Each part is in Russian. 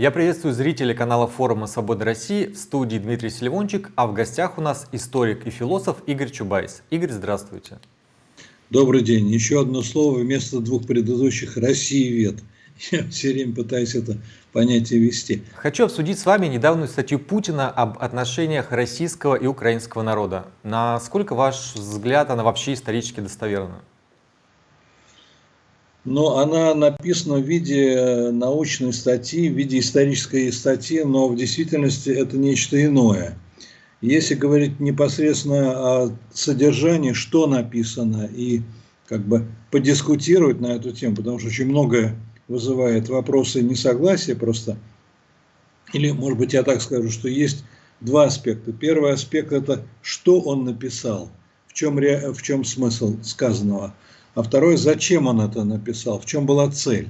Я приветствую зрителей канала форума «Свобода России» в студии Дмитрий Селивончик, а в гостях у нас историк и философ Игорь Чубайс. Игорь, здравствуйте. Добрый день. Еще одно слово вместо двух предыдущих «Россиевед». Я все время пытаюсь это понятие вести. Хочу обсудить с вами недавнюю статью Путина об отношениях российского и украинского народа. Насколько ваш взгляд она вообще исторически достоверна? Но она написана в виде научной статьи, в виде исторической статьи, но в действительности это нечто иное. Если говорить непосредственно о содержании, что написано, и как бы подискутировать на эту тему, потому что очень многое вызывает вопросы несогласия просто, или, может быть, я так скажу, что есть два аспекта. Первый аспект – это что он написал, в чем, в чем смысл сказанного – а второе, зачем он это написал, в чем была цель.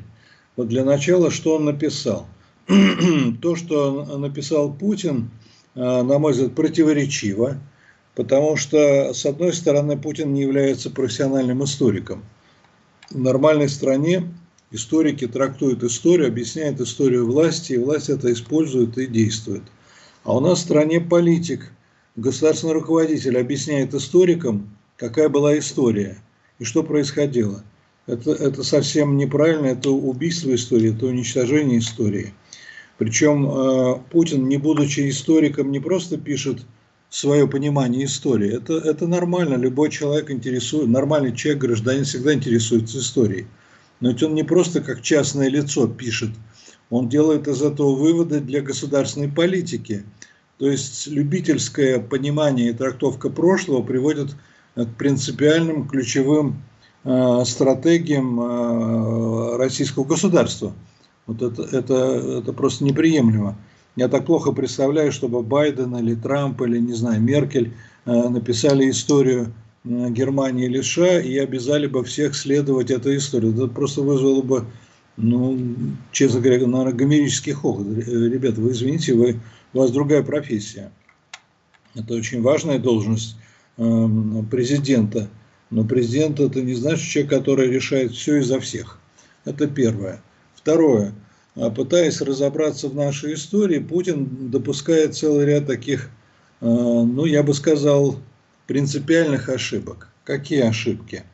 Вот для начала, что он написал. То, что написал Путин, а, на мой взгляд, противоречиво, потому что, с одной стороны, Путин не является профессиональным историком. В нормальной стране историки трактуют историю, объясняют историю власти, и власть это использует и действует. А у нас в стране политик, государственный руководитель объясняет историкам, какая была история – и что происходило. Это, это совсем неправильно, это убийство истории, это уничтожение истории. Причем э, Путин, не будучи историком, не просто пишет свое понимание истории. Это, это нормально, любой человек интересует, нормальный человек, гражданин всегда интересуется историей. Но ведь он не просто как частное лицо пишет, он делает из этого выводы для государственной политики. То есть любительское понимание и трактовка прошлого приводит к принципиальным ключевым э, стратегиям э, российского государства. Вот это, это, это просто неприемлемо. Я так плохо представляю, чтобы Байден или Трамп или, не знаю, Меркель э, написали историю Германии или США и обязали бы всех следовать этой истории. Это просто вызвало бы, ну, честно говоря, наверное, гомерический хохот. Ребята, вы извините, вы, у вас другая профессия. Это очень важная должность президента. Но президент это не значит человек, который решает все и за всех. Это первое. Второе. А пытаясь разобраться в нашей истории, Путин допускает целый ряд таких, э, ну, я бы сказал, принципиальных ошибок. Какие ошибки?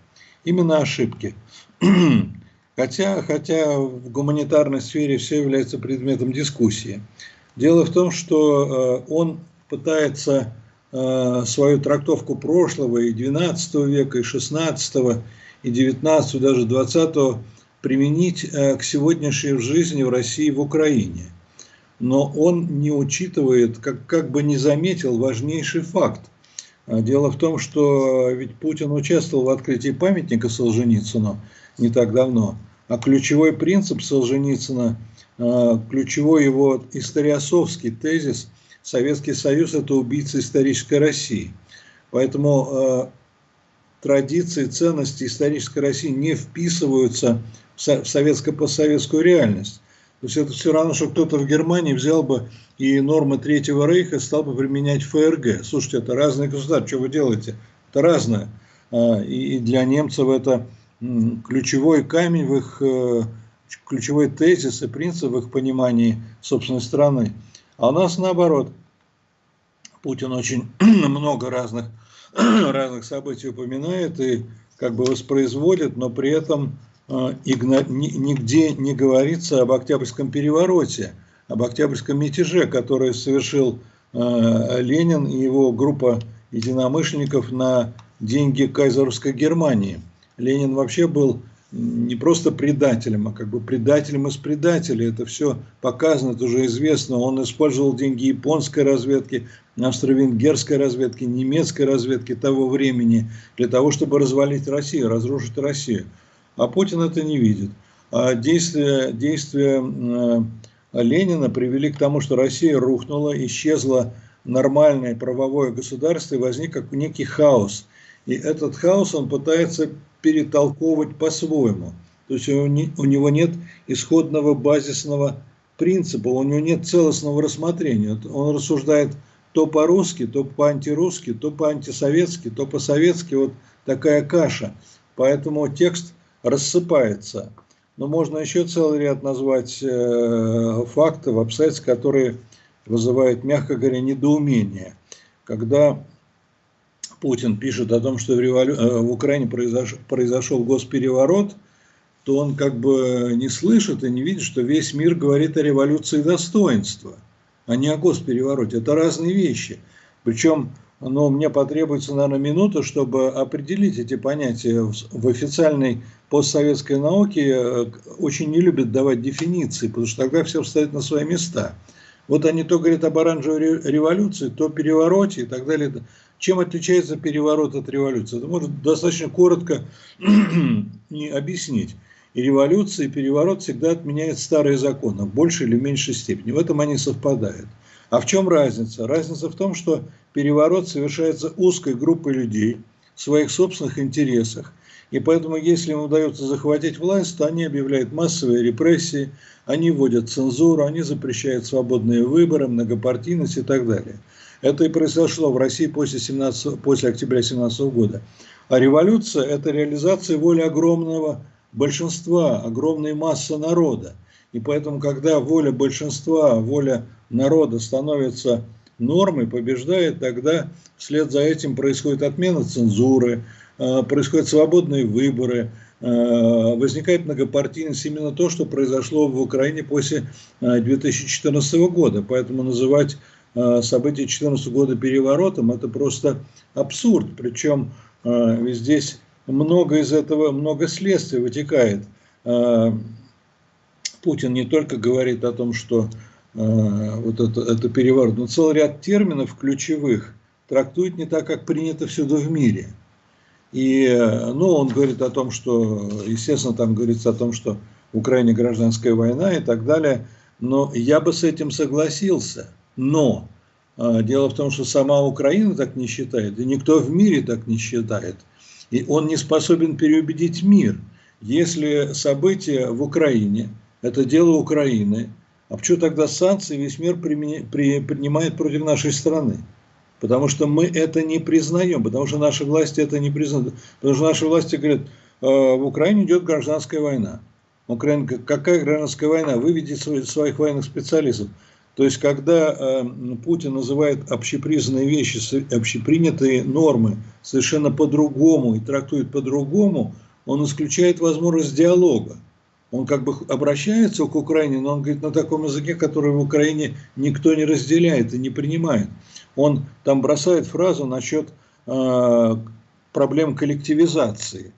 Именно ошибки. Хотя, хотя в гуманитарной сфере все является предметом дискуссии. Дело в том, что э, он пытается свою трактовку прошлого и XII века, и XVI, и XIX, даже XX применить э, к сегодняшней жизни в России и в Украине. Но он не учитывает, как, как бы не заметил важнейший факт. Э, дело в том, что ведь Путин участвовал в открытии памятника Солженицыну не так давно, а ключевой принцип Солженицына, ключевой его историосовский тезис – Советский Союз – это убийца исторической России. Поэтому э, традиции, ценности исторической России не вписываются в советско-постсоветскую реальность. То есть это все равно, что кто-то в Германии взял бы и нормы Третьего Рейха стал бы применять ФРГ. Слушайте, это разные государства, что вы делаете? Это разное. А, и для немцев это ключевой камень в их, э, ключевой тезис и принцип в их понимании собственной страны. А у нас наоборот. Путин очень много разных, разных событий упоминает и как бы воспроизводит, но при этом э, нигде не говорится об Октябрьском перевороте, об Октябрьском мятеже, который совершил э, Ленин и его группа единомышленников на деньги кайзеровской Германии. Ленин вообще был не просто предателем, а как бы предателем из предателей. Это все показано, это уже известно. Он использовал деньги японской разведки, австро-венгерской разведки, немецкой разведки того времени для того, чтобы развалить Россию, разрушить Россию. А Путин это не видит. А действия, действия э, Ленина привели к тому, что Россия рухнула, исчезло нормальное правовое государство и возник как некий хаос. И этот хаос он пытается перетолковывать по-своему. То есть у него нет исходного базисного принципа, у него нет целостного рассмотрения. Он рассуждает то по-русски, то по-антирусски, то по-антисоветски, то по-советски. Вот такая каша. Поэтому текст рассыпается. но можно еще целый ряд назвать э, фактов, обстоятельств, которые вызывают, мягко говоря, недоумение. Когда Путин пишет о том, что в, револю... Э, в Украине произошел, произошел госпереворот, то он как бы не слышит и не видит, что весь мир говорит о революции достоинства, а не о госперевороте. Это разные вещи. Причем но мне потребуется, наверное, минута, чтобы определить эти понятия. В официальной постсоветской науке э, очень не любят давать дефиниции, потому что тогда все встают на свои места. Вот они то говорят об оранжевой революции, то перевороте и так далее. Чем отличается переворот от революции? Это можно достаточно коротко не объяснить. И революция, и переворот всегда отменяют старые законы в большей или меньшей степени. В этом они совпадают. А в чем разница? Разница в том, что переворот совершается узкой группой людей в своих собственных интересах. И поэтому, если им удается захватить власть, то они объявляют массовые репрессии, они вводят цензуру, они запрещают свободные выборы, многопартийность и так далее. Это и произошло в России после, 17, после октября 2017 года. А революция – это реализация воли огромного большинства, огромной массы народа. И поэтому, когда воля большинства, воля народа становится нормой, побеждает, тогда вслед за этим происходит отмена цензуры, э, происходят свободные выборы, э, возникает многопартийность, именно то, что произошло в Украине после 2014 э, года. Поэтому называть события 2014 года переворотом – это просто абсурд. Причем здесь много из этого, много следствий вытекает. Путин не только говорит о том, что э, вот это, это переворот, но целый ряд терминов ключевых трактует не так, как принято всюду в мире. И, ну, он говорит о том, что, естественно, там говорится о том, что в Украине гражданская война и так далее, но я бы с этим согласился. Но э, дело в том, что сама Украина так не считает, и никто в мире так не считает. И он не способен переубедить мир. Если события в Украине – это дело Украины. А почему тогда санкции весь мир принимает против нашей страны? Потому что мы это не признаем, потому что наши власти это не признают. Потому что наши власти говорят, «Э, в Украине идет гражданская война. Украина, какая гражданская война? Выведите своих военных специалистов. То есть, когда э, Путин называет общепризнанные вещи, общепринятые нормы совершенно по-другому и трактует по-другому, он исключает возможность диалога он как бы обращается к Украине, но он говорит на таком языке, который в Украине никто не разделяет и не принимает. Он там бросает фразу насчет э, проблем коллективизации.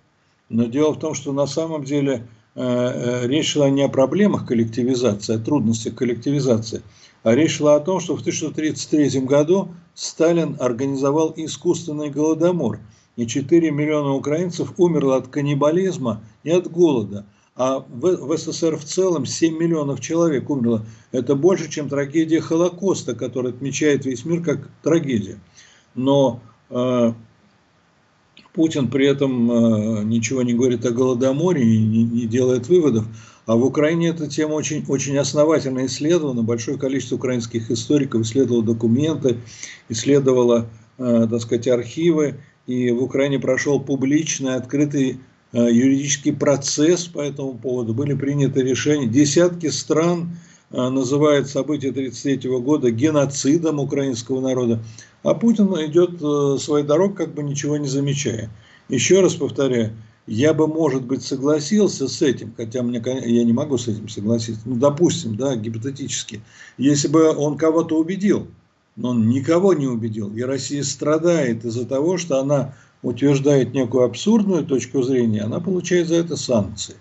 Но дело в том, что на самом деле э, э речь шла не о проблемах коллективизации, о трудностях коллективизации, а речь шла о том, что в 1933 году Сталин организовал искусственный голодомор, и 4 миллиона украинцев умерло от каннибализма и от голода – а в, в СССР в целом 7 миллионов человек умерло. Это больше, чем трагедия Холокоста, которая отмечает весь мир как трагедия. Но э, Путин при этом э, ничего не говорит о Голодоморе и не, не делает выводов. А в Украине эта тема очень, очень основательно исследована. Большое количество украинских историков исследовало документы, исследовало, э, так сказать, архивы. И в Украине прошел публичный, открытый Э, юридический процесс по этому поводу, были приняты решения. Десятки стран э, называют события 1933 года геноцидом украинского народа, а Путин идет э, своей дорогой, как бы ничего не замечая. Еще раз повторяю, я бы, может быть, согласился с этим, хотя мне, я не могу с этим согласиться, ну, допустим, да, гипотетически, если бы он кого-то убедил, но он никого не убедил, и Россия страдает из-за того, что она утверждает некую абсурдную точку зрения, она получает за это санкции.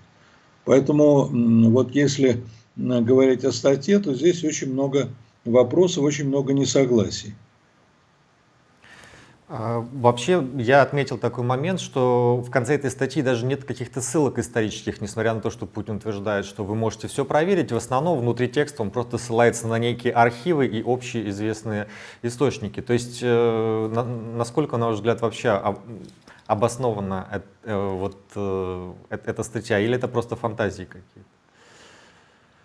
Поэтому вот если говорить о статье, то здесь очень много вопросов, очень много несогласий. А, вообще, я отметил такой момент, что в конце этой статьи даже нет каких-то ссылок исторических, несмотря на то, что Путин утверждает, что вы можете все проверить. В основном внутри текста он просто ссылается на некие архивы и общие известные источники. То есть, э, на, насколько, на ваш взгляд, вообще обоснована э, вот, э, эта статья, или это просто фантазии какие-то?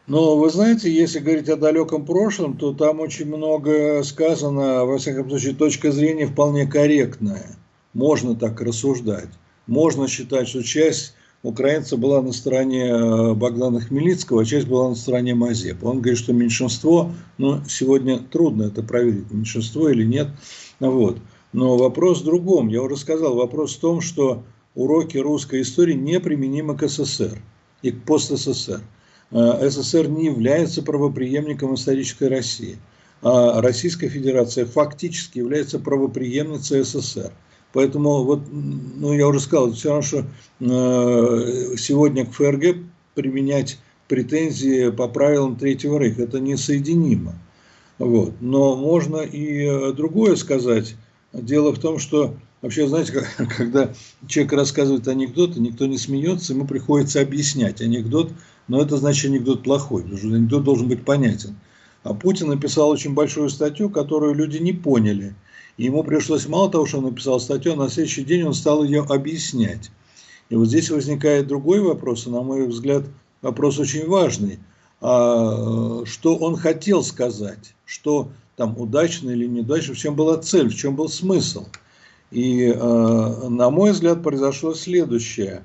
Но вы знаете, если говорить о далеком прошлом, то там очень много сказано, во всяком случае, точка зрения вполне корректная. Можно так рассуждать. Можно считать, что часть украинцев была на стороне э, Богдана Хмельницкого, а часть была на стороне Мазепа. Он говорит, что меньшинство, ну, сегодня трудно это проверить, меньшинство или нет. Вот. Но вопрос в другом. Я уже сказал, вопрос в том, что уроки русской истории неприменимы к СССР и к пост-СССР. Э, СССР не является правоприемником исторической России. А Российская Федерация фактически является правоприемницей СССР. Поэтому, вот, ну, я уже сказал, все равно, что э, сегодня к ФРГ применять претензии по правилам Третьего Рейха, это несоединимо. Вот. Но можно и э, другое сказать. Дело в том, что вообще, знаете, когда человек рассказывает анекдоты, никто не смеется, ему приходится объяснять анекдот, но это значит анекдот плохой, потому что анекдот должен быть понятен. А Путин написал очень большую статью, которую люди не поняли – ему пришлось мало того, что он написал статью, а на следующий день он стал ее объяснять. И вот здесь возникает другой вопрос, и, на мой взгляд, вопрос очень важный. А, что он хотел сказать, что там удачно или неудачно, в чем была цель, в чем был смысл. И, а, на мой взгляд, произошло следующее.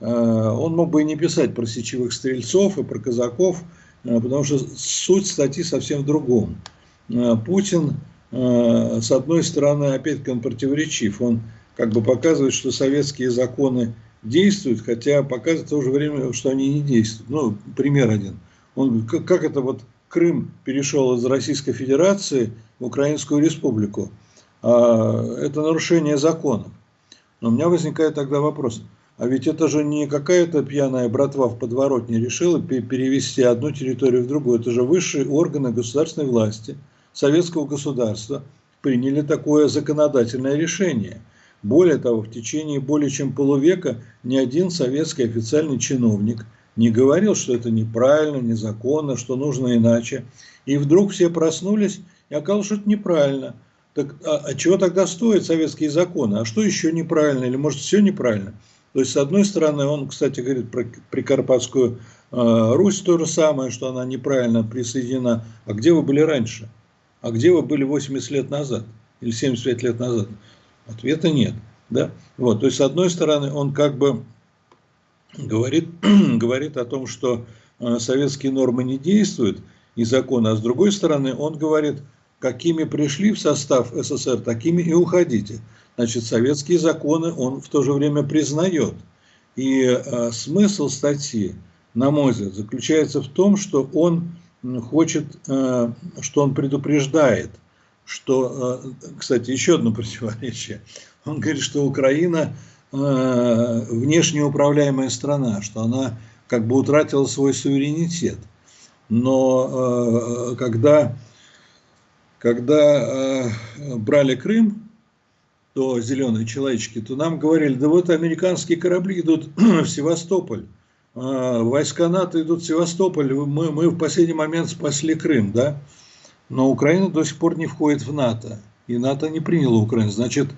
А, он мог бы и не писать про сечевых стрельцов и про казаков, потому что суть статьи совсем в другом. Путин Э, с одной стороны, опять-таки он противоречив. Он как бы показывает, что советские законы действуют, хотя показывает в то же время, что они не действуют. Ну, пример один. Он, как это вот Крым перешел из Российской Федерации в Украинскую Республику. А, это нарушение законов. Но у меня возникает тогда вопрос. А ведь это же не какая-то пьяная братва в подворотне решила перевести одну территорию в другую. Это же высшие органы государственной власти – советского государства приняли такое законодательное решение. Более того, в течение более чем полувека ни один советский официальный чиновник не говорил, что это неправильно, незаконно, что нужно иначе. И вдруг все проснулись и оказалось, что это неправильно. Так, а, а чего тогда стоят советские законы? А что еще неправильно? Или может все неправильно? То есть, с одной стороны, он, кстати, говорит про Прикарпатскую э, Русь то же самое, что она неправильно присоединена. А где вы были раньше? а где вы были 80 лет назад или 75 лет назад? Ответа нет. Да? Вот, то есть, с одной стороны, он как бы говорит, говорит о том, что э, советские нормы не действуют и законы, а с другой стороны, он говорит, какими пришли в состав СССР, такими и уходите. Значит, советские законы он в то же время признает. И э, смысл статьи, на мой взгляд, заключается в том, что он хочет, э, что он предупреждает, что, э, кстати, еще одно противоречие. Он говорит, что Украина э, внешне страна, что она как бы утратила свой суверенитет. Но когда, когда брали Крым, то зеленые человечки, то нам говорили, да вот американские корабли идут в Севастополь. А, войска НАТО идут в Севастополь, мы, мы в последний момент спасли Крым, да? Но Украина до сих пор не входит в НАТО, и НАТО не приняло Украину, значит,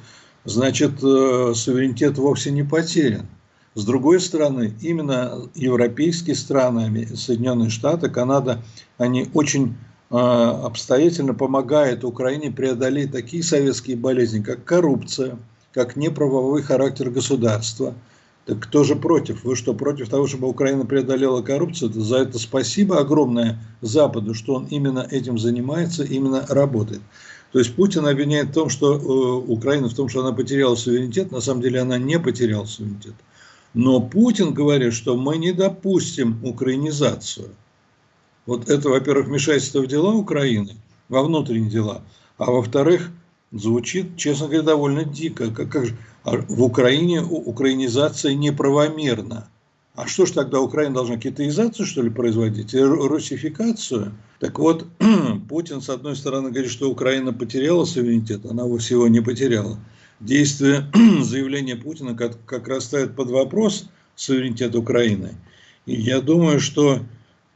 значит э, суверенитет вовсе не потерян. С другой стороны, именно европейские страны, Соединенные Штаты, Канада, они очень обстоятельно помогают Украине преодолеть такие советские болезни, как коррупция, как неправовой характер государства – так кто же против? Вы что, против того, чтобы Украина преодолела коррупцию? За это спасибо огромное Западу, что он именно этим занимается, именно работает. То есть Путин обвиняет в том, что э, Украина в том, что она потеряла суверенитет. На самом деле она не потеряла суверенитет. Но Путин говорит, что мы не допустим украинизацию. Вот это, во-первых, вмешательство в дела Украины, во внутренние дела. А во-вторых, звучит, честно говоря, довольно дико. Как, как же, а в Украине украинизация неправомерна. А что ж тогда Украина должна китаизацию, что ли, производить? Русификацию? Так вот, Путин, с одной стороны, говорит, что Украина потеряла суверенитет, она его всего не потеряла. Действие заявления Путина как, как раз под вопрос суверенитет Украины. И я думаю, что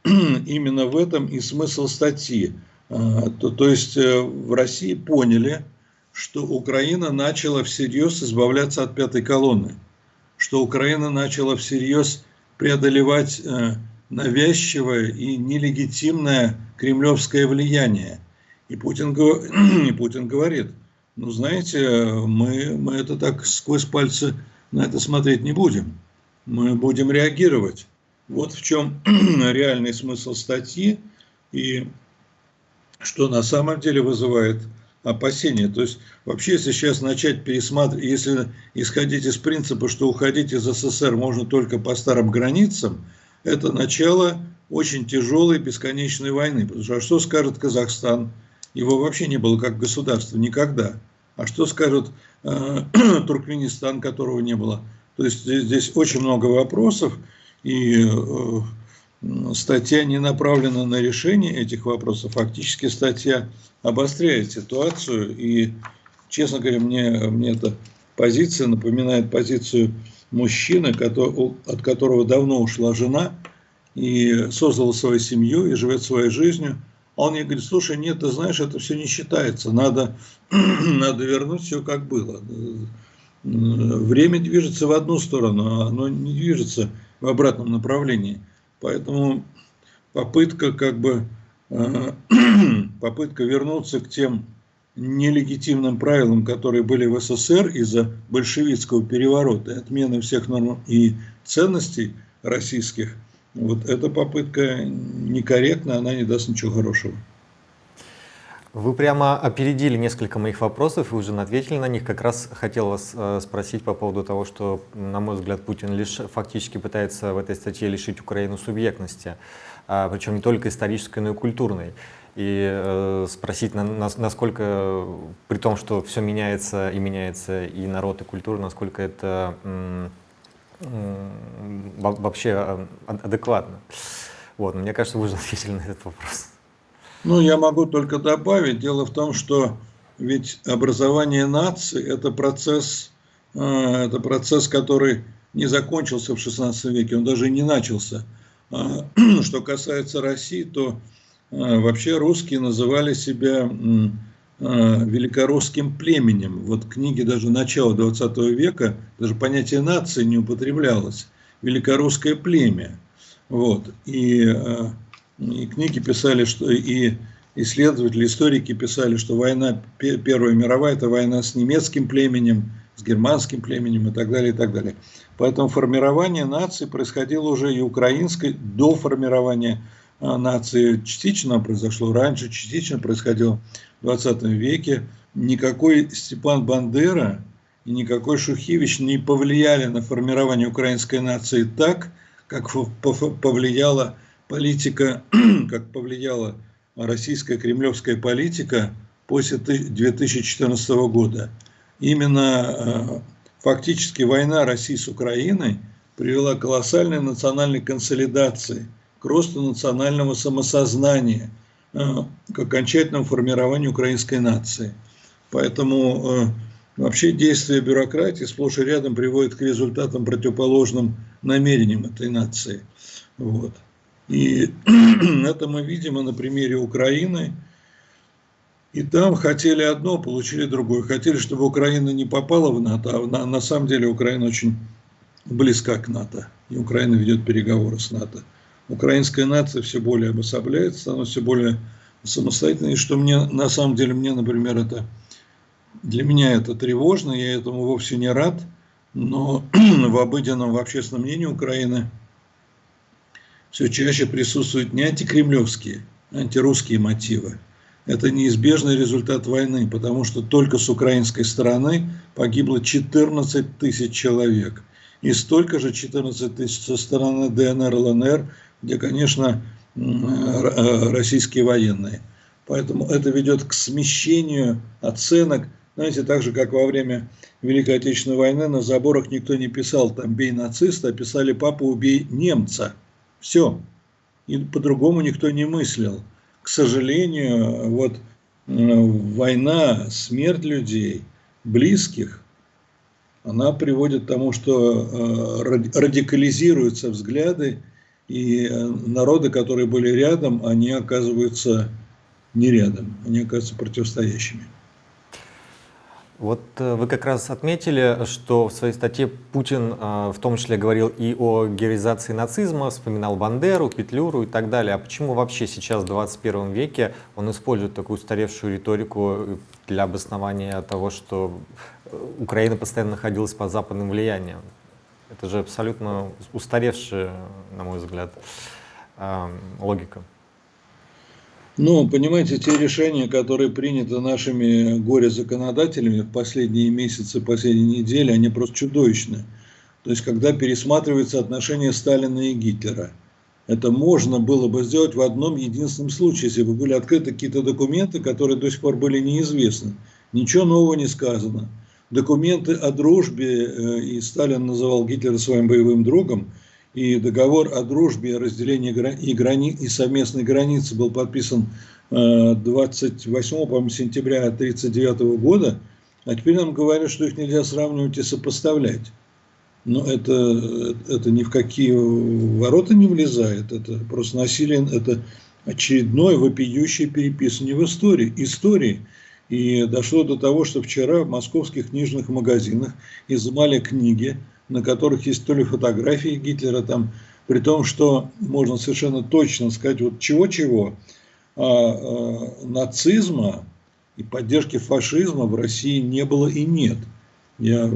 именно в этом и смысл статьи. А, то, то есть э, в России поняли, что Украина начала всерьез избавляться от пятой колонны, что Украина начала всерьез преодолевать э, навязчивое и нелегитимное кремлевское влияние. И Путин, и Путин говорит, ну знаете, мы, мы это так сквозь пальцы на это смотреть не будем. мы будем реагировать. Вот в чем реальный смысл статьи и что на самом деле вызывает опасения. То есть вообще, если сейчас начать пересматривать, если исходить из принципа, что уходить из СССР можно только по старым границам, это начало очень тяжелой бесконечной войны. Потому что а что скажет Казахстан? Его вообще не было как государства никогда. А что скажет э, Туркменистан, которого не было? То есть здесь, здесь очень много вопросов, и э, статья не направлена на решение этих вопросов. Фактически статья обостряет ситуацию, и, честно говоря, мне, мне эта позиция напоминает позицию мужчины, который, от которого давно ушла жена, и создала свою семью, и живет своей жизнью. А он мне говорит, слушай, нет, ты знаешь, это все не считается, надо, надо вернуть все как было. Время движется в одну сторону, а оно не движется в обратном направлении. Поэтому попытка как бы э, попытка вернуться к тем нелегитимным правилам, которые были в СССР из-за большевистского переворота, отмены всех норм и ценностей российских, вот эта попытка некорректна, она не даст ничего хорошего. Вы прямо опередили несколько моих вопросов и уже ответили на них. Как раз хотел вас э, спросить по поводу того, что, на мой взгляд, Путин лишь фактически пытается в этой статье лишить Украину субъектности, а, причем не только исторической, но и культурной. И э, спросить, на, на, насколько, при том, что все меняется и меняется и народ, и культура, насколько это вообще а, адекватно. Вот, мне кажется, вы уже ответили на этот вопрос. Ну, я могу только добавить. Дело в том, что ведь образование нации – это процесс, а, это процесс, который не закончился в XVI веке, он даже не начался. А, что касается России, то вообще русские называли себя великорусским племенем. Вот книги даже начала 20 века, даже понятие нации не употреблялось. Великорусское племя. Вот. И и книги писали, что и исследователи, историки писали, что война Первая мировая – это война с немецким племенем, с германским племенем и так далее, и так далее. Поэтому формирование нации происходило уже и украинской до формирования а, нации частично произошло раньше, частично происходило в 20 веке. Никакой Степан Бандера и никакой Шухевич не повлияли на формирование украинской нации так, как повлияла политика, как повлияла российская кремлевская политика после 2014 года. Именно э, фактически война России с Украиной привела к колоссальной национальной консолидации, к росту национального самосознания, э, к окончательному формированию украинской нации. Поэтому э, вообще действия бюрократии сплошь и рядом приводят к результатам противоположным намерениям этой нации. Вот. И это мы видим и на примере Украины. И там хотели одно, получили другое. Хотели, чтобы Украина не попала в НАТО, а на, на самом деле Украина очень близка к НАТО. И Украина ведет переговоры с НАТО. Украинская нация все более обособляется, становится все более самостоятельной. И что мне, на самом деле, мне, например, это для меня это тревожно, я этому вовсе не рад, но в обыденном, в общественном мнении Украины – все чаще присутствуют не антикремлевские, а антирусские мотивы. Это неизбежный результат войны, потому что только с украинской стороны погибло 14 тысяч человек. И столько же 14 тысяч со стороны ДНР, ЛНР, где, конечно, российские военные. Поэтому это ведет к смещению оценок. Знаете, так же, как во время Великой Отечественной войны на заборах никто не писал там «бей нациста», а писали «папа, убей немца». Все. И по-другому никто не мыслил. К сожалению, вот война, смерть людей, близких, она приводит к тому, что э, радикализируются взгляды, и э, народы, которые были рядом, они оказываются не рядом, они оказываются противостоящими. Вот э, вы как раз отметили, что в своей статье Путин э, в том числе говорил и о героизации нацизма, вспоминал Бандеру, Петлюру и так далее. А почему вообще сейчас, в 21 веке, он использует такую устаревшую риторику для обоснования того, что э, Украина постоянно находилась под западным влиянием? Это же абсолютно устаревшая, на мой взгляд, логика. Ну, понимаете, те решения, которые приняты нашими горе-законодателями в последние месяцы, последние недели, они просто чудовищны. То есть, когда пересматриваются отношения Сталина и Гитлера. Это можно было бы сделать в одном единственном случае, если бы были открыты какие-то документы, которые до сих пор были неизвестны. Ничего нового не сказано. Документы о дружбе, э, и Сталин называл Гитлера своим боевым другом, и договор о дружбе и разделении и, грани, и совместной границы был подписан 28 э, сентября 1939 года, а теперь нам говорят, что их нельзя сравнивать и сопоставлять. Но это, это ни в какие ворота не влезает, это просто насилие, это очередное вопиющее переписывание в истории. истории. И дошло до того, что вчера в московских книжных магазинах изымали книги, на которых есть то ли фотографии Гитлера там, при том, что можно совершенно точно сказать, вот чего-чего, а, а, нацизма и поддержки фашизма в России не было и нет. Я,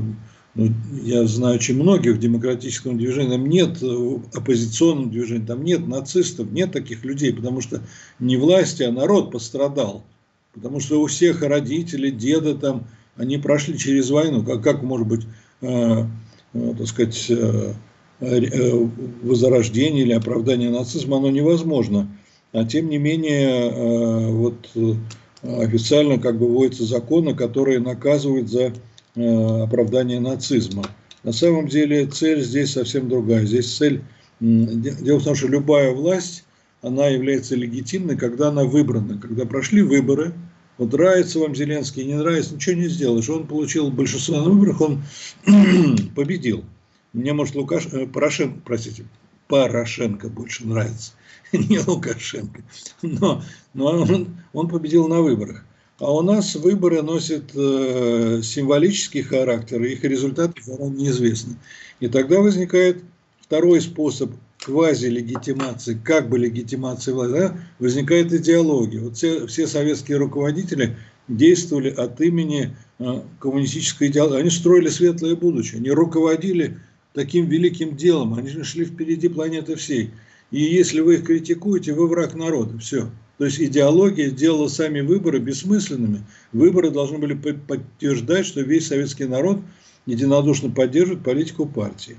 ну, я знаю очень многих в демократическом движении, там нет оппозиционного движения, там нет нацистов, нет таких людей, потому что не власти, а народ пострадал. Потому что у всех родители, деды там, они прошли через войну. Как, как может быть Э, так сказать, э, э, возрождение или оправдание нацизма, оно невозможно. А тем не менее, вот официально как бы вводятся законы, которые наказывают за оправдание нацизма. На самом деле цель здесь совсем другая. Здесь цель, дело в том, что любая власть, она является легитимной, когда она выбрана. Когда прошли выборы, вот нравится вам Зеленский, не нравится, ничего не сделаешь. Он получил большинство на выборах, он победил. Мне, может, Лукаш... Э, Порошенко, простите, Порошенко больше нравится, не Лукашенко. Но, но он, он победил на выборах. А у нас выборы носят э, символический характер, их результаты заранее неизвестны. И тогда возникает второй способ квазилегитимации, как бы легитимации власти, возникает идеология. Вот все, все советские руководители действовали от имени э, коммунистической идеологии. Они строили светлое будущее, они руководили таким великим делом, они шли впереди планеты всей. И если вы их критикуете, вы враг народа. Все. То есть идеология сделала сами выборы бессмысленными. Выборы должны были подтверждать, что весь советский народ единодушно поддерживает политику партии.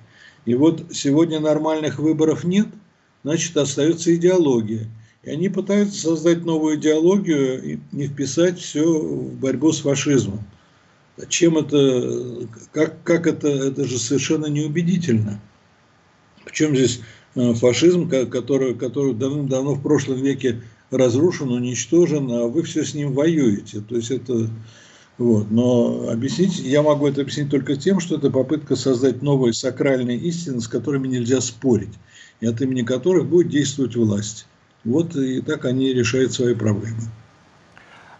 И вот сегодня нормальных выборов нет, значит остается идеология. И они пытаются создать новую идеологию и не вписать все в борьбу с фашизмом. Чем это, как, как это, это же совершенно неубедительно. Причем здесь э, фашизм, который, который давным-давно в прошлом веке разрушен, уничтожен, а вы все с ним воюете. То есть это вот. Но объяснить, я могу это объяснить только тем, что это попытка создать новые сакральные истины, с которыми нельзя спорить, и от имени которых будет действовать власть. Вот и так они решают свои проблемы.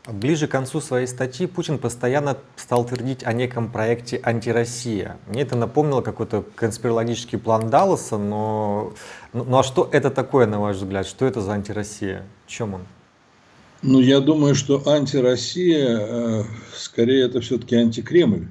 Ближе к концу своей статьи Путин постоянно стал твердить о неком проекте «Антироссия». Мне это напомнило какой-то конспирологический план Далласа, но, ну а что это такое, на ваш взгляд? Что это за антироссия? В чем он? Ну, я думаю, что антироссия, э, скорее, это все-таки антикремль.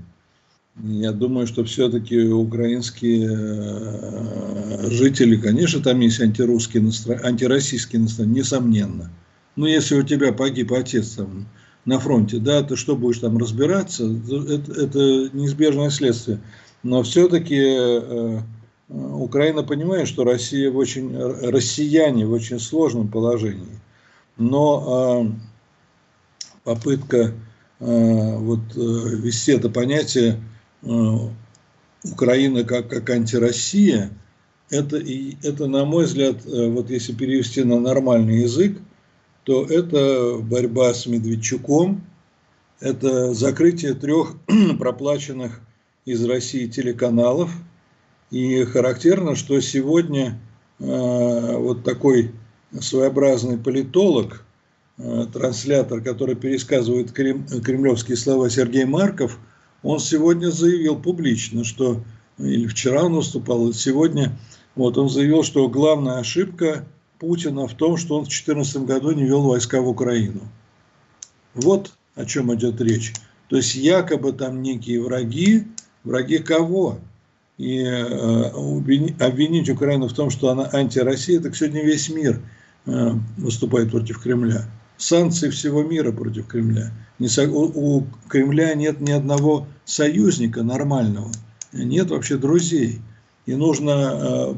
Я думаю, что все-таки украинские э, жители, конечно, там есть антирусские настро... антироссийские настроения, несомненно. Но если у тебя погиб отец там, на фронте, да, ты что будешь там разбираться, это, это неизбежное следствие. Но все-таки э, Украина понимает, что Россия в очень, россияне в очень сложном положении но э, попытка э, вот, э, ввести это понятие Украина как, как антироссия, это, и, это, на мой взгляд, вот если перевести на нормальный язык, то это борьба с Медведчуком, это закрытие трех проплаченных из России телеканалов. И характерно, что сегодня э, вот такой своеобразный политолог, э, транслятор, который пересказывает кремлевские слова Сергей Марков, он сегодня заявил публично, что, или вчера он выступал, сегодня, вот он заявил, что главная ошибка Путина в том, что он в 2014 году не вел войска в Украину. Вот о чем идет речь. То есть якобы там некие враги, враги кого? И обвинить Украину в том, что она антироссия, так сегодня весь мир выступает против Кремля. Санкции всего мира против Кремля. У Кремля нет ни одного союзника нормального, нет вообще друзей. И нужно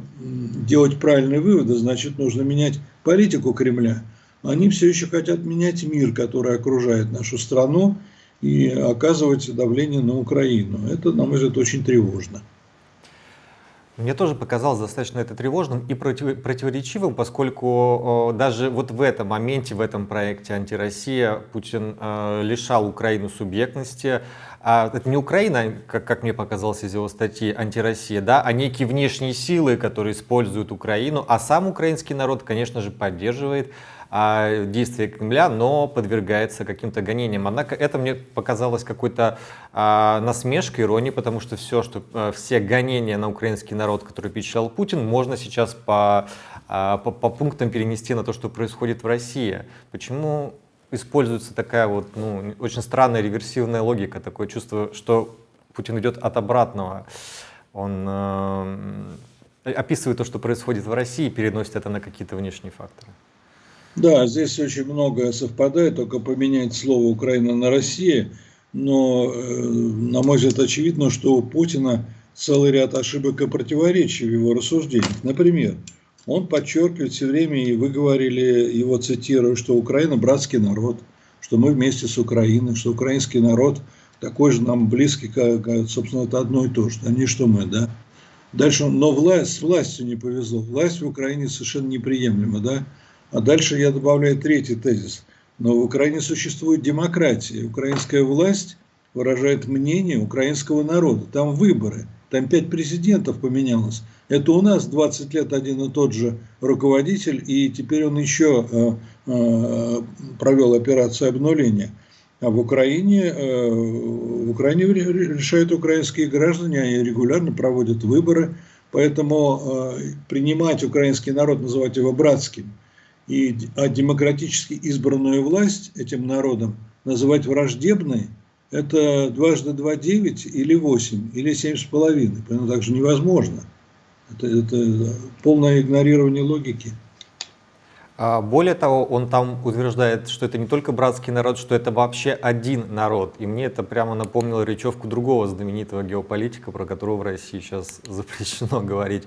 делать правильные выводы, значит, нужно менять политику Кремля. Они все еще хотят менять мир, который окружает нашу страну, и оказывать давление на Украину. Это, на мой взгляд, очень тревожно. Мне тоже показалось достаточно это тревожным и противоречивым, поскольку даже вот в этом моменте, в этом проекте «Антироссия» Путин э, лишал Украину субъектности. А это не Украина, как, как мне показалось из его статьи «Антироссия», да, а некие внешние силы, которые используют Украину, а сам украинский народ, конечно же, поддерживает а, действия Кремля, но подвергается каким-то гонениям. Однако это мне показалось какой-то а, насмешкой, иронией, потому что все, что, а, все гонения на украинский народ, которые печатал Путин, можно сейчас по, а, по, по пунктам перенести на то, что происходит в России. Почему используется такая вот ну, очень странная реверсивная логика, такое чувство, что Путин идет от обратного. Он э, описывает то, что происходит в России, и переносит это на какие-то внешние факторы. Да, здесь очень многое совпадает, только поменять слово Украина на Россия. Но, э, на мой взгляд, очевидно, что у Путина целый ряд ошибок и противоречий в его рассуждениях. Например, он подчеркивает все время, и вы говорили, его цитирую, что Украина – братский народ, что мы вместе с Украиной, что украинский народ такой же нам близкий, как, собственно, это одно и то же, а не что мы, да. Дальше, но власть, с властью не повезло. Власть в Украине совершенно неприемлема, да. А дальше я добавляю третий тезис. Но в Украине существует демократия. Украинская власть выражает мнение украинского народа. Там выборы. Там пять президентов поменялось. Это у нас 20 лет один и тот же руководитель, и теперь он еще э, э, провел операцию обнуления. А в Украине, э, в Украине решают украинские граждане, они регулярно проводят выборы, поэтому принимать украинский народ, называть его братским – и а демократически избранную власть этим народом называть враждебной, это дважды два девять или восемь, или семь с половиной. Поэтому так же невозможно. Это, это полное игнорирование логики. А более того, он там утверждает, что это не только братский народ, что это вообще один народ. И мне это прямо напомнило речевку другого знаменитого геополитика, про которого в России сейчас запрещено говорить.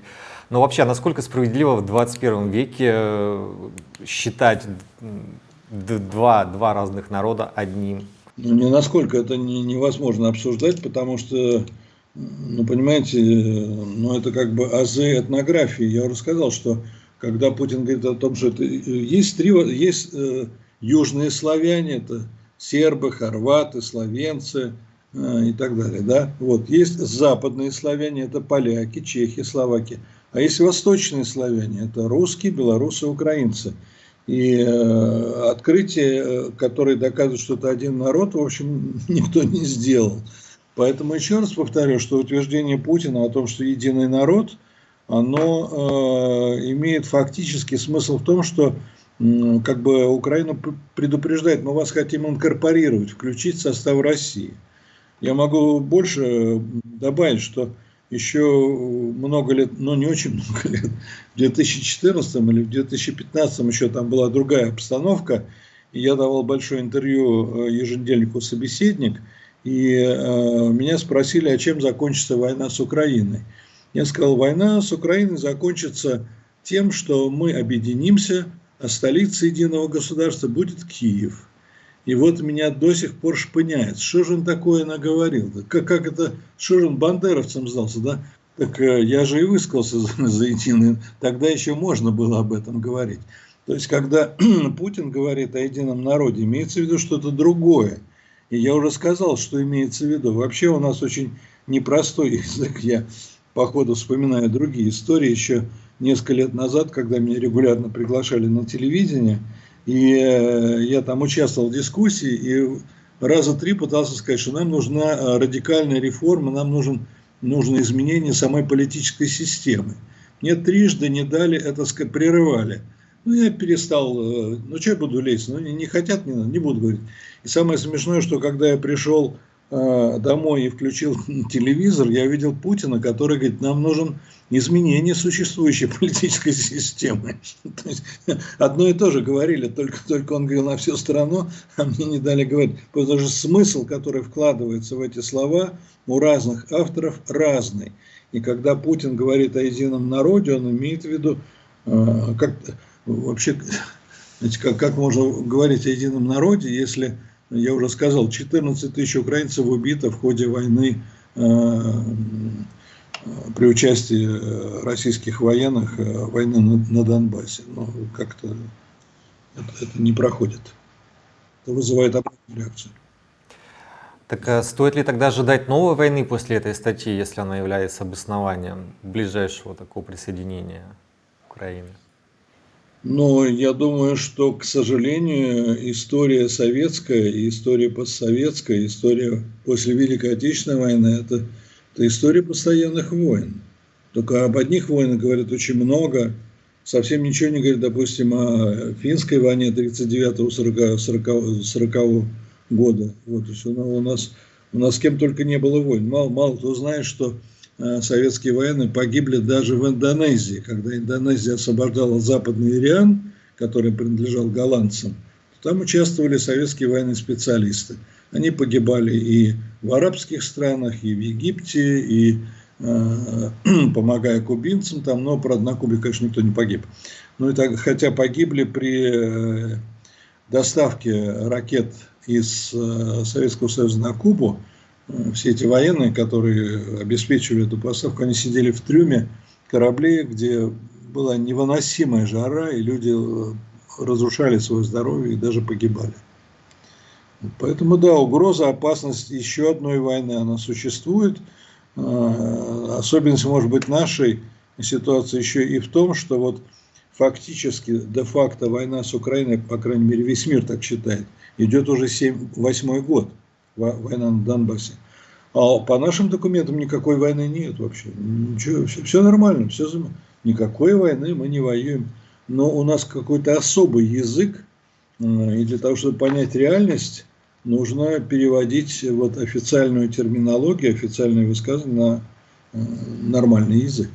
Но вообще, насколько справедливо в 21 веке э, считать два, два разных народа одним? Ну, не насколько это не, невозможно обсуждать, потому что, ну, понимаете, ну, это как бы азы этнографии. Я уже сказал, что когда Путин говорит о том, что это, есть три, есть э, южные славяне, это сербы, хорваты, словенцы э, и так далее, да, вот, есть западные славяне, это поляки, чехи, словаки, а есть восточные славяне, это русские, белорусы, украинцы. И э, открытие, э, которое доказывает, что это один народ, в общем, никто не сделал. Поэтому еще раз повторю, что утверждение Путина о том, что единый народ, оно э, имеет фактический смысл в том, что э, как бы Украина предупреждает, мы вас хотим инкорпорировать, включить в состав России. Я могу больше добавить, что еще много лет, ну не очень много лет, в 2014 или в 2015 еще там была другая обстановка, и я давал большое интервью э, еженедельнику «Собеседник», и э, меня спросили, а чем закончится война с Украиной. Я сказал, война с Украиной закончится тем, что мы объединимся, а столицей единого государства будет Киев – и вот меня до сих пор шпыняет. Что же он такое наговорил? Как, как это, что же он бандеровцем сдался, да? Так э, я же и высказался за, за единый. Тогда еще можно было об этом говорить. То есть, когда Путин говорит о едином народе, имеется в виду что-то другое. И я уже сказал, что имеется в виду. Вообще у нас очень непростой язык. Я по ходу вспоминаю другие истории. Еще несколько лет назад, когда меня регулярно приглашали на телевидение – и э, я там участвовал в дискуссии и раза три пытался сказать, что нам нужна э, радикальная реформа, нам нужен, нужно изменение самой политической системы. Мне трижды не дали это, прерывали. Ну, я перестал, э, ну, что я буду лезть, ну, не, не хотят, не, не буду говорить. И самое смешное, что когда я пришел домой и включил телевизор, я видел Путина, который говорит, нам нужен изменение существующей политической системы. То есть, одно и то же говорили, только, только он говорил на всю страну, а мне не дали говорить. Потому что смысл, который вкладывается в эти слова, у разных авторов разный. И когда Путин говорит о едином народе, он имеет в виду, э, как вообще, знаете, как, как можно говорить о едином народе, если, я уже сказал, 14 тысяч украинцев убито в ходе войны э, при участии э, российских военных э, войны на, Донбассе. Но как-то это, это не проходит. Это вызывает обратную реакцию. Так а стоит ли тогда ожидать новой войны после этой статьи, если она является обоснованием ближайшего такого присоединения Украины? Ну, я думаю, что, к сожалению, история советская история постсоветская, история после Великой Отечественной войны – это это история постоянных войн. Только об одних войнах говорят очень много, совсем ничего не говорят, допустим, о финской войне 39-40 года. Вот, то есть у нас, у нас с кем только не было войн. Мало, мало кто знает, что советские военные погибли даже в Индонезии, когда Индонезия освобождала западный Ириан, который принадлежал голландцам, там участвовали советские военные специалисты. Они погибали и в арабских странах, и в Египте, и э, помогая кубинцам там, но, правда, на Кубе, конечно, никто не погиб. Ну, и так, хотя погибли при э, доставке ракет из э, Советского Союза на Кубу, э, все эти военные, которые обеспечивали эту поставку, они сидели в трюме кораблей, где была невыносимая жара, и люди э, разрушали свое здоровье и даже погибали. Поэтому, да, угроза, опасность еще одной войны, она существует. А, особенность, может быть, нашей ситуации еще и в том, что вот фактически, де-факто война с Украиной, по крайней мере, весь мир так считает, идет уже 7, 8 год, война на Донбассе. А по нашим документам никакой войны нет вообще. Ничего, все, все нормально, все, никакой войны мы не воюем. Но у нас какой-то особый язык, и для того, чтобы понять реальность, нужно переводить вот официальную терминологию, официальные высказывания на э, нормальный язык.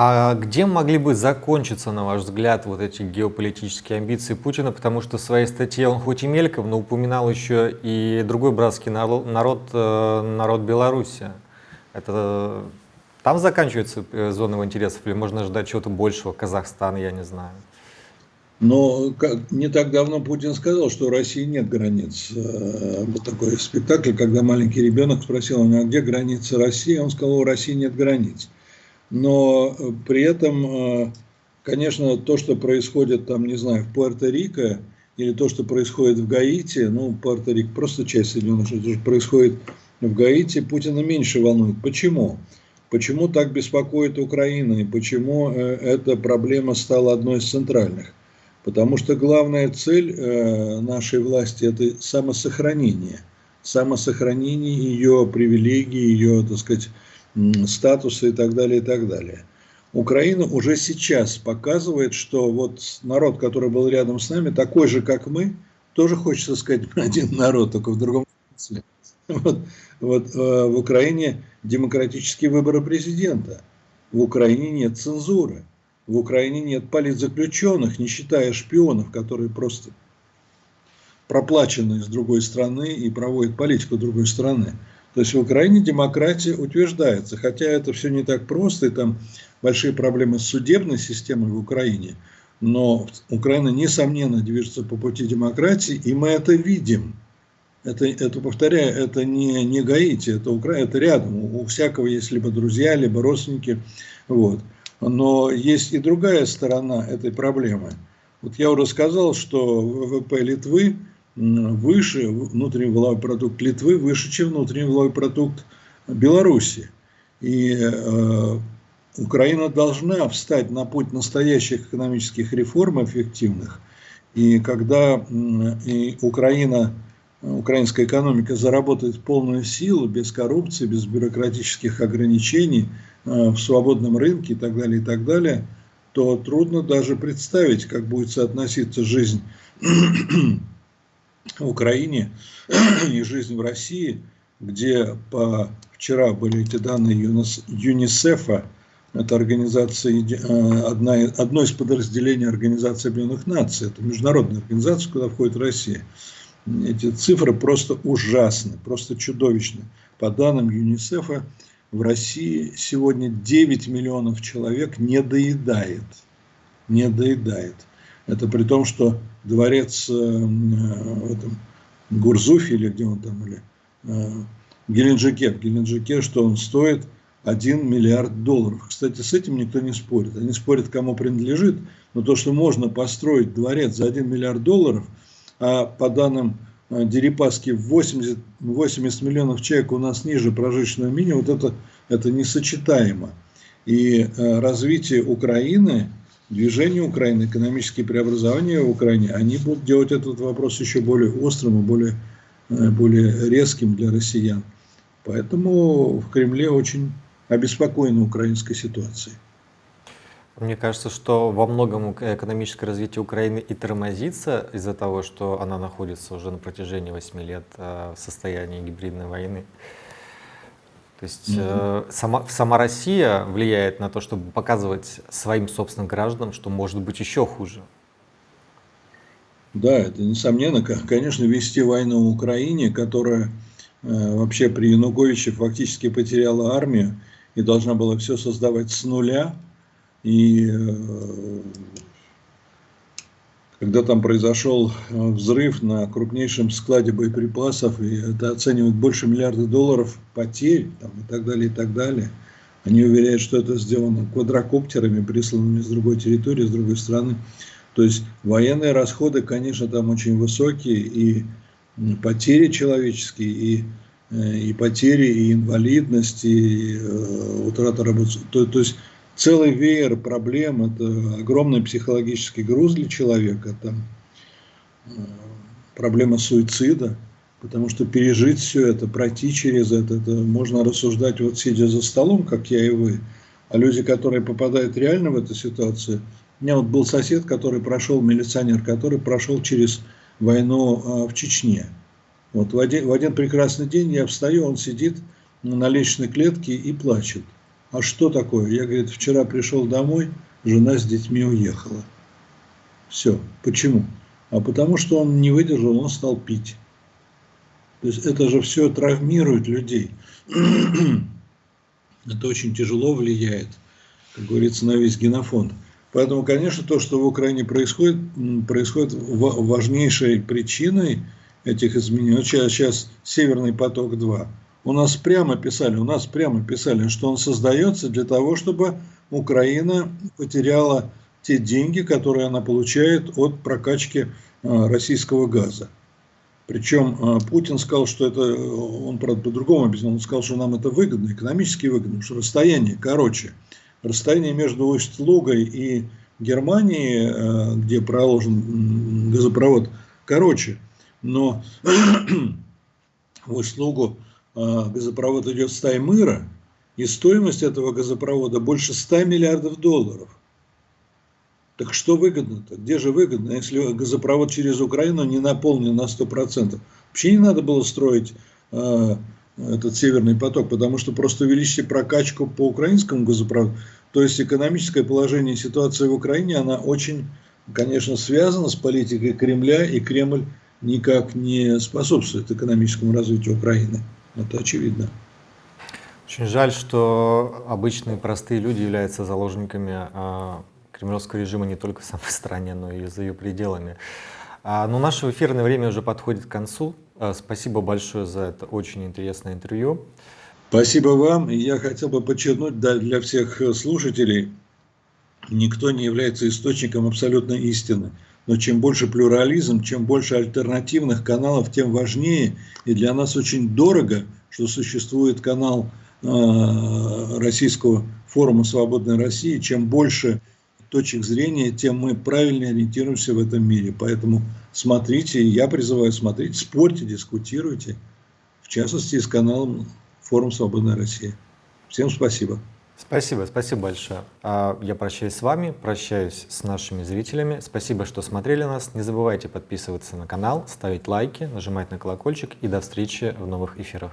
А где могли бы закончиться, на ваш взгляд, вот эти геополитические амбиции Путина? Потому что в своей статье он хоть и мельком, но упоминал еще и другой братский народ, народ, э, Беларуси. Это там заканчивается э, зона его интересов или можно ждать чего-то большего, Казахстан, я не знаю? Но как, не так давно Путин сказал, что у России нет границ. Э, был такой спектакль, когда маленький ребенок спросил у него, а где границы России? Он сказал, у России нет границ. Но э, при этом, э, конечно, то, что происходит там, не знаю, в Пуэрто-Рико, или то, что происходит в Гаити, ну, Пуэрто-Рико просто часть Соединенных Штатов, то, что происходит в Гаити, Путина меньше волнует. Почему? Почему так беспокоит Украина и почему эта проблема стала одной из центральных? Потому что главная цель э, нашей власти – это самосохранение. Самосохранение ее привилегий, ее, так сказать, статуса и так далее, и так далее. Украина уже сейчас показывает, что вот народ, который был рядом с нами, такой же, как мы, тоже хочется сказать один народ, только в другом смысле. Вот, вот э, в Украине демократические выборы президента, в Украине нет цензуры. В Украине нет политзаключенных, не считая шпионов, которые просто проплачены с другой страны и проводят политику другой страны. То есть в Украине демократия утверждается, хотя это все не так просто, и там большие проблемы с судебной системой в Украине, но Украина, несомненно, движется по пути демократии, и мы это видим. Это, это повторяю, это не, не Гаити, это, Украина, это рядом. У, у всякого есть либо друзья, либо родственники. Вот. Но есть и другая сторона этой проблемы. Вот я уже сказал, что ВВП Литвы выше, внутренний валовой продукт Литвы выше, чем внутренний валовой продукт Беларуси. И э, Украина должна встать на путь настоящих экономических реформ эффективных. И когда и Украина, украинская экономика заработает полную силу, без коррупции, без бюрократических ограничений – Э, в свободном рынке и так далее, и так далее, то трудно даже представить, как будет соотноситься жизнь Украине и жизнь в России, где по, вчера были эти данные ЮНИСЕФа, это организация, э, одна, одно из подразделений Организации Объединенных Наций, это международная организация, куда входит Россия. Эти цифры просто ужасны, просто чудовищны. По данным ЮНИСЕФа, в России сегодня 9 миллионов человек не доедает. Не доедает. Это при том, что дворец э, в этом Гурзуфе, или где он там, или э, Геленджике, в Геленджике, что он стоит 1 миллиард долларов. Кстати, с этим никто не спорит. Они спорят, кому принадлежит, но то, что можно построить дворец за 1 миллиард долларов, а по данным э, Дерипаски 80, 80 миллионов человек у нас ниже прожиточного минимума, вот это, это несочетаемо. И развитие Украины движение Украины, экономические преобразования в Украине, они будут делать этот вопрос еще более острым и более, э, более резким для россиян. Поэтому в Кремле очень обеспокоены украинской ситуацией. Мне кажется, что во многом экономическое развитие Украины и тормозится из-за того, что она находится уже на протяжении 8 лет э, в состоянии гибридной войны. То есть э, сама, сама Россия влияет на то, чтобы показывать своим собственным гражданам, что может быть еще хуже. Да, это несомненно. Конечно, вести войну в Украине, которая э, вообще при Януковиче фактически потеряла армию и должна была все создавать с нуля. И э, когда там произошел э, взрыв на крупнейшем складе боеприпасов, и это оценивают больше миллиарда долларов потерь там, и так далее, и так далее. Они уверяют, что это сделано квадрокоптерами, присланными с другой территории, с другой страны. То есть военные расходы, конечно, там очень высокие, и потери человеческие, и, э, и потери, и инвалидность, и э, утрата работы. То, то есть целый веер проблем, это огромный психологический груз для человека, там э, проблема суицида, потому что пережить все это, пройти через это, это можно рассуждать вот сидя за столом, как я и вы, а люди, которые попадают реально в эту ситуацию, у меня вот был сосед, который прошел, милиционер, который прошел через войну а, в Чечне. Вот в один, в один прекрасный день я встаю, он сидит на лестничной клетке и плачет. А что такое? Я, говорит, вчера пришел домой, жена с детьми уехала. Все. Почему? А потому что он не выдержал, он стал пить. То есть это же все травмирует людей. это очень тяжело влияет, как говорится, на весь генофонд. Поэтому, конечно, то, что в Украине происходит, происходит важнейшей причиной этих изменений. Вот сейчас, сейчас Северный поток-2 у нас прямо писали, у нас прямо писали, что он создается для того, чтобы Украина потеряла те деньги, которые она получает от прокачки а, российского газа. Причем а, Путин сказал, что это, он, правда, по-другому объяснил, он сказал, что нам это выгодно, экономически выгодно, что расстояние короче. Расстояние между Усть-Лугой и Германией, где проложен газопровод, короче. Но Усть-Лугу газопровод идет с Таймыра, и стоимость этого газопровода больше 100 миллиардов долларов. Так что выгодно-то? Где же выгодно, если газопровод через Украину не наполнен на 100%? Вообще не надо было строить э, этот северный поток, потому что просто увеличите прокачку по украинскому газопроводу. То есть экономическое положение и ситуация в Украине, она очень, конечно, связана с политикой Кремля, и Кремль никак не способствует экономическому развитию Украины. Это очевидно. Очень жаль, что обычные простые люди являются заложниками а, кремлевского режима не только в самой стране, но и за ее пределами. А, но наше эфирное время уже подходит к концу. А, спасибо большое за это очень интересное интервью. Спасибо вам. Я хотел бы подчеркнуть для всех слушателей, никто не является источником абсолютной истины. Но чем больше плюрализм, чем больше альтернативных каналов, тем важнее. И для нас очень дорого, что существует канал э, Российского форума «Свободной России». Чем больше точек зрения, тем мы правильнее ориентируемся в этом мире. Поэтому смотрите, я призываю смотреть, спорьте, дискутируйте. В частности, с каналом «Форум Свободной России». Всем спасибо. Спасибо, спасибо большое. А, я прощаюсь с вами, прощаюсь с нашими зрителями. Спасибо, что смотрели нас. Не забывайте подписываться на канал, ставить лайки, нажимать на колокольчик и до встречи в новых эфирах.